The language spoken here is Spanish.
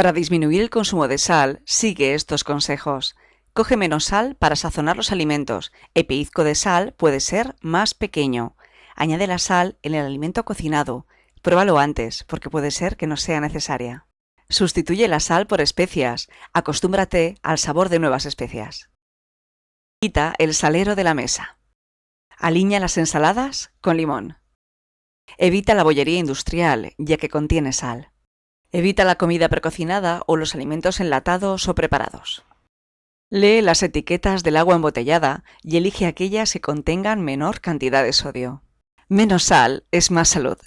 Para disminuir el consumo de sal, sigue estos consejos. Coge menos sal para sazonar los alimentos. El pellizco de sal puede ser más pequeño. Añade la sal en el alimento cocinado. Pruébalo antes, porque puede ser que no sea necesaria. Sustituye la sal por especias. Acostúmbrate al sabor de nuevas especias. Quita el salero de la mesa. Alinea las ensaladas con limón. Evita la bollería industrial, ya que contiene sal. Evita la comida precocinada o los alimentos enlatados o preparados. Lee las etiquetas del agua embotellada y elige aquellas que contengan menor cantidad de sodio. Menos sal es más salud.